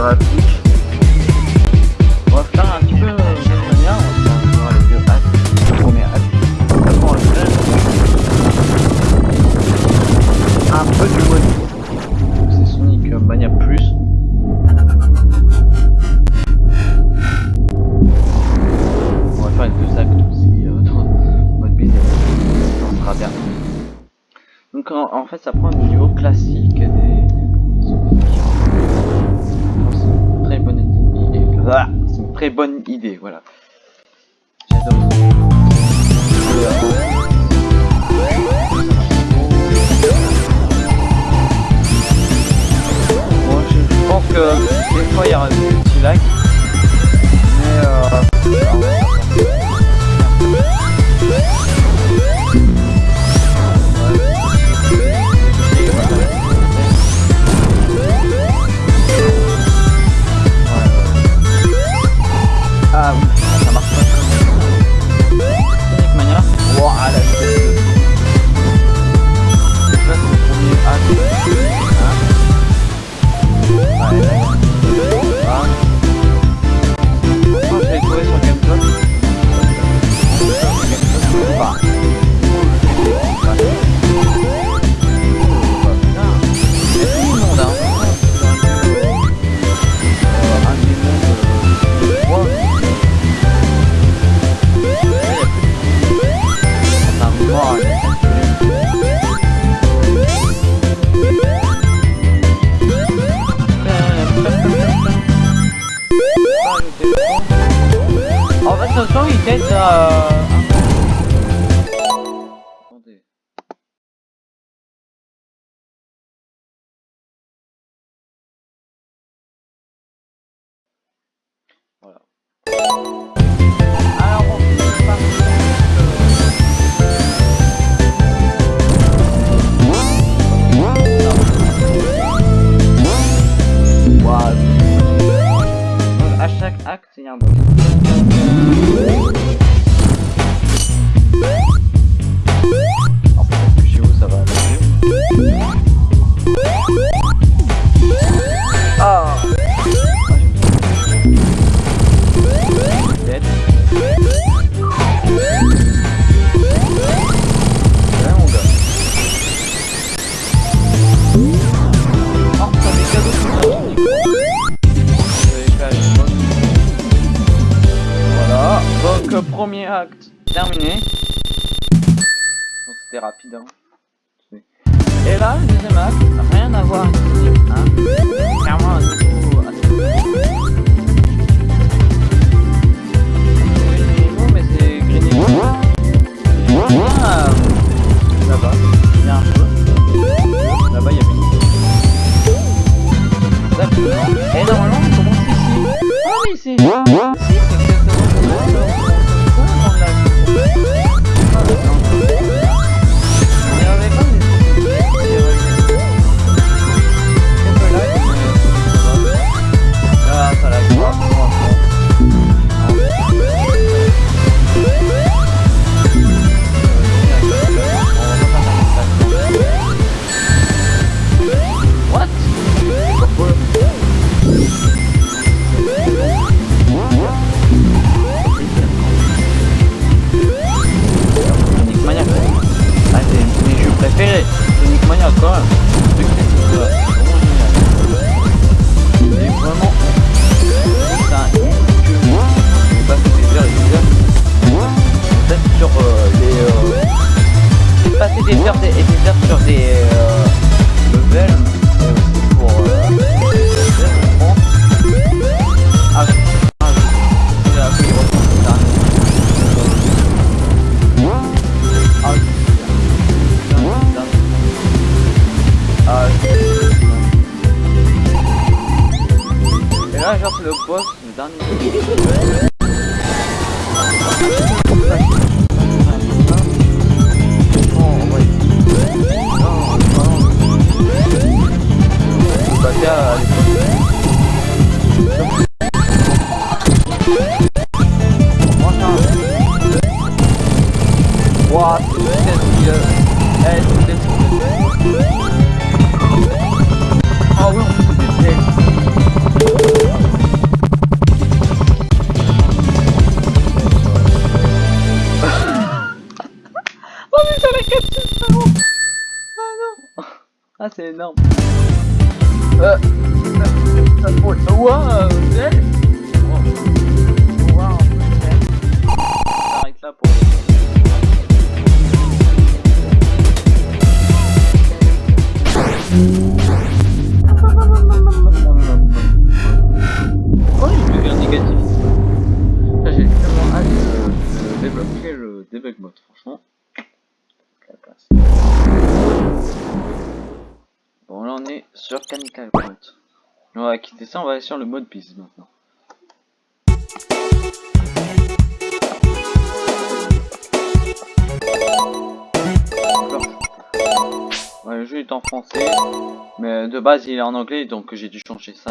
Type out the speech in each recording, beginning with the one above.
sur la. On va faire un petit peu de manière, on va faire les deux hacks, le premier hack. Après on va faire un peu du mode. C'est Sonic Mania Plus. On va faire les deux actes aussi euh, dans mode business. Ça sera bien. Donc en, en fait ça prend un niveau classique c'est une très bonne idée, voilà. J'adore. Bon, je, pense que des fois il y aura des petits lags. Mais euh, Voilà. Et là, le deuxième acte, rien à voir hein? Clairement un niveau assez niveau, mais c'est grainé. Ah, là-bas, il y a un feu. Là-bas, il y avait une Exactement. Et normalement, on commence ici. Oui, c'est... Ici, préférés. Sonic Mania c'est euh, vraiment génial. Vraiment... C'est que j'ai passé des heures des euh. Euh... Des sur des euh. não. Uh, uh, Canical On va quitter ça, on va aller sur le mode piste maintenant. Le jeu est en français, mais de base il est en anglais donc j'ai dû changer ça.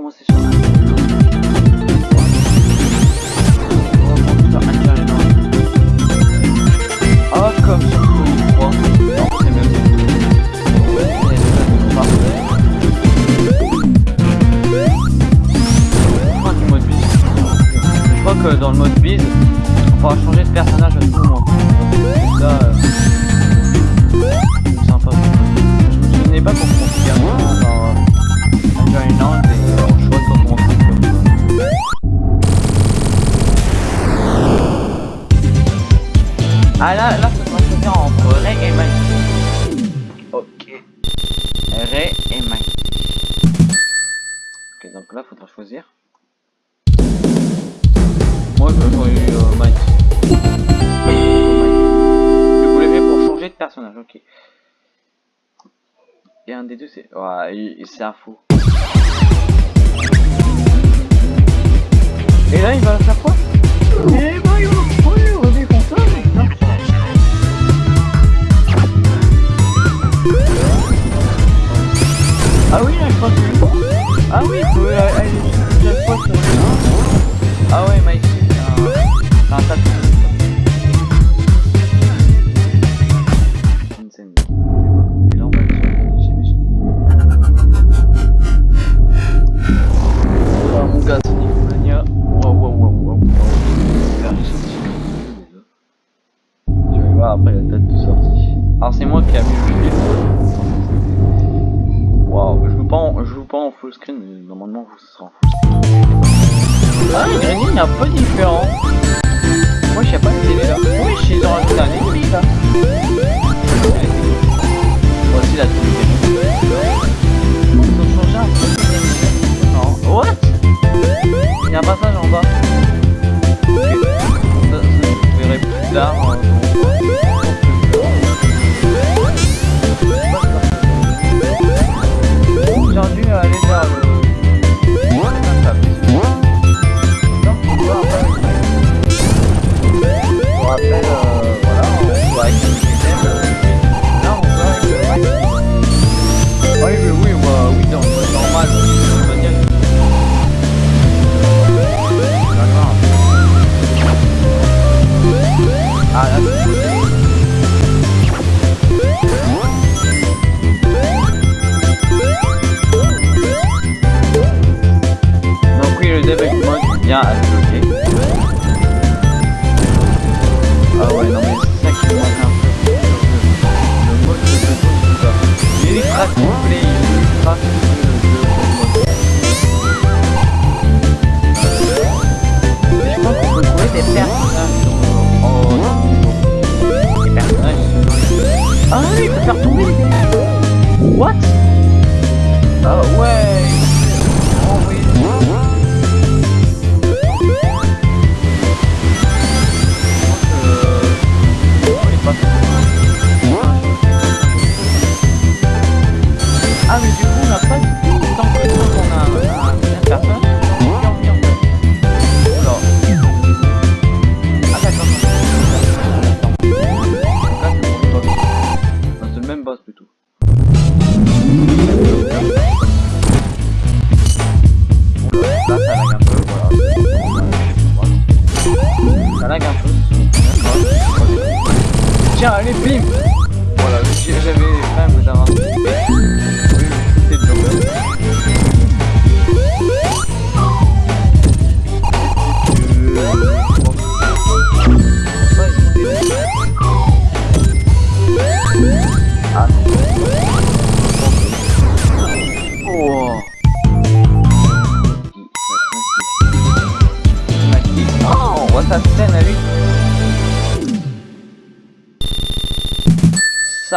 Ah, comme c'est mode Je crois que dans le mode bise On pourra changer de personnage à tout moment euh, sympa. Je me souvenais pas qu'on pouvait faire dans c'est ouais, un fou. Ah, le grinding est un peu différent.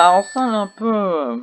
ça ressemble un peu euh.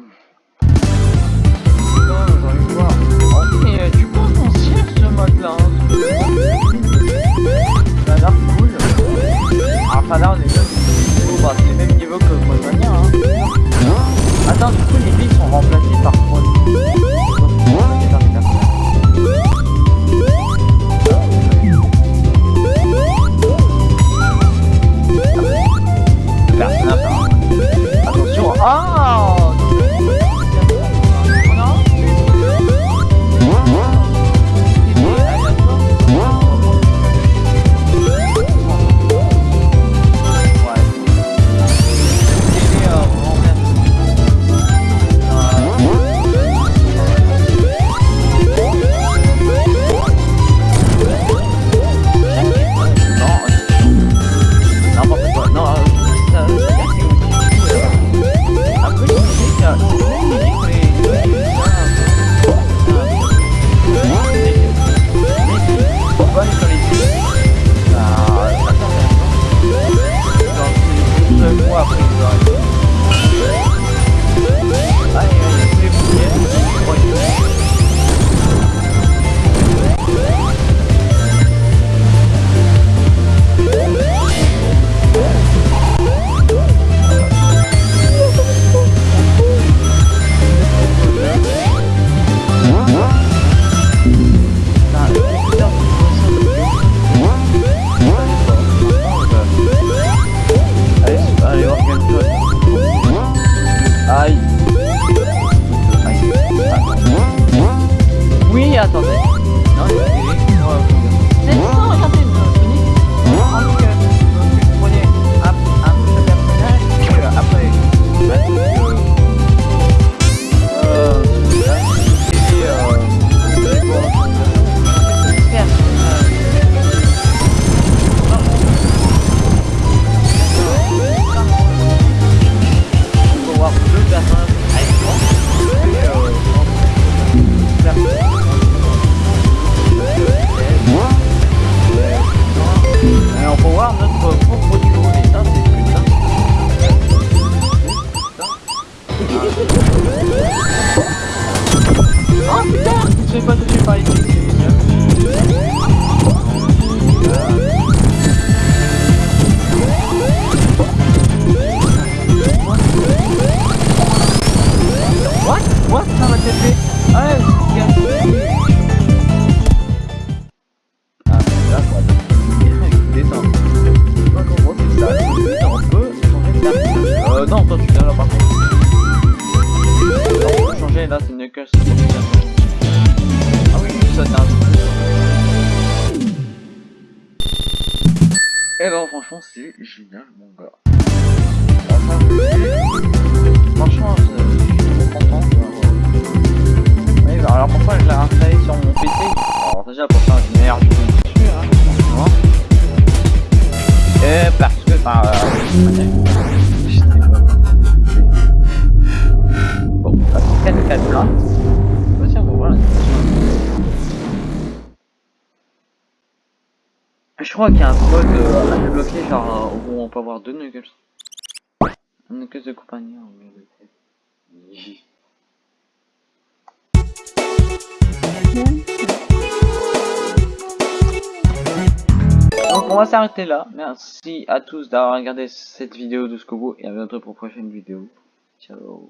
Ah oui, nous attendons. Et non, franchement, c'est génial, mon gars. Franchement, je suis content. Oui, bah, alors pourquoi je l'ai installé sur mon PC Alors déjà, pour faire une meilleure jeu dessus, hein, Et parce que, bah, euh, Bah, Je crois qu'il y a un mode euh, à débloquer, genre euh, où on peut avoir deux nuggets. Nuggets de compagnie de. Donc on va s'arrêter là. Merci à tous d'avoir regardé cette vidéo de bout et à bientôt pour une prochaine vidéo. Ciao